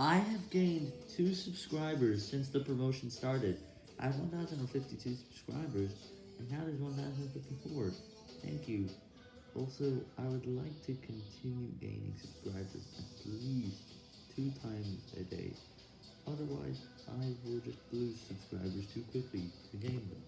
I have gained 2 subscribers since the promotion started. I have 1,052 subscribers, and now there's 1,054. Thank you. Also, I would like to continue gaining subscribers at least 2 times a day. Otherwise, I will just lose subscribers too quickly to gain them.